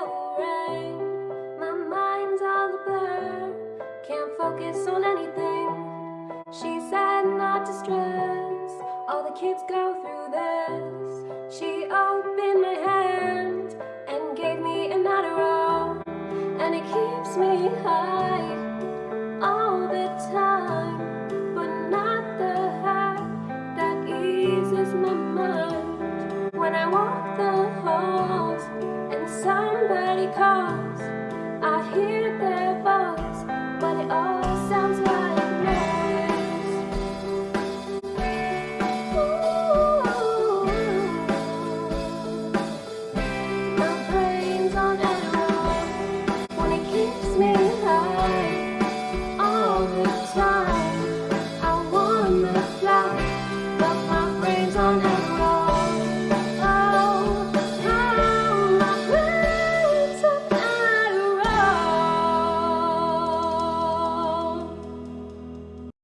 My mind's all a blur, can't focus on anything. She said not to stress, all the kids go through this. She opened my hand and gave me an Adderall, and it keeps me high all the time, but not the high that eases my mind. When I walk the halls somebody hear